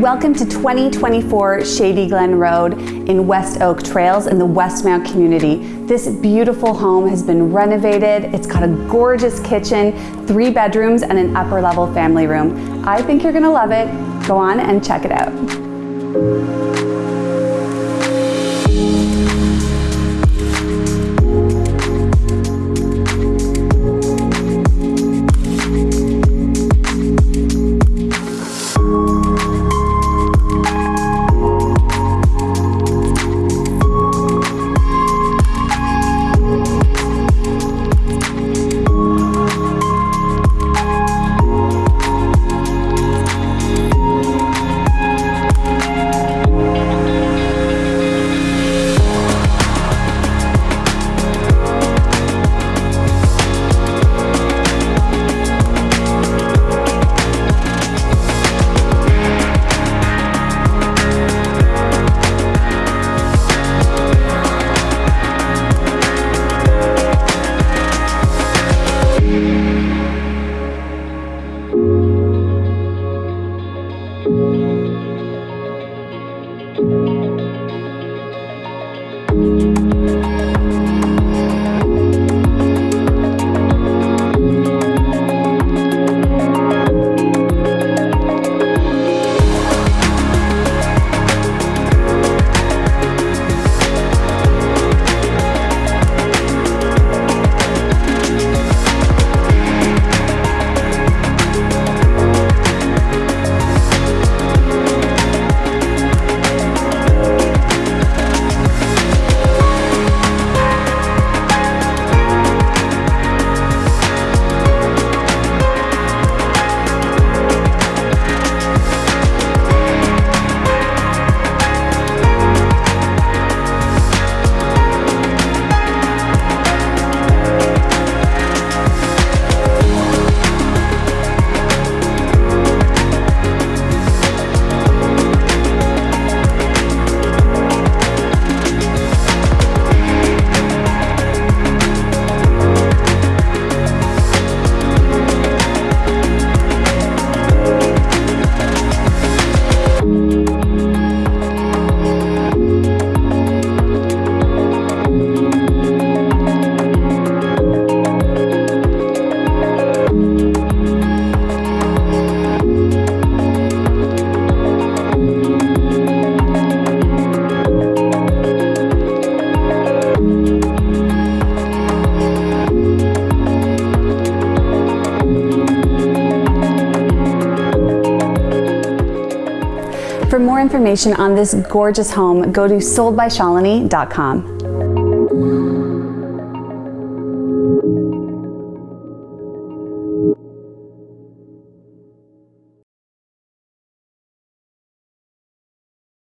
Welcome to 2024 Shady Glen Road in West Oak Trails in the Westmount community. This beautiful home has been renovated. It's got a gorgeous kitchen, three bedrooms, and an upper level family room. I think you're gonna love it. Go on and check it out. For more information on this gorgeous home, go to soldbyshalini.com.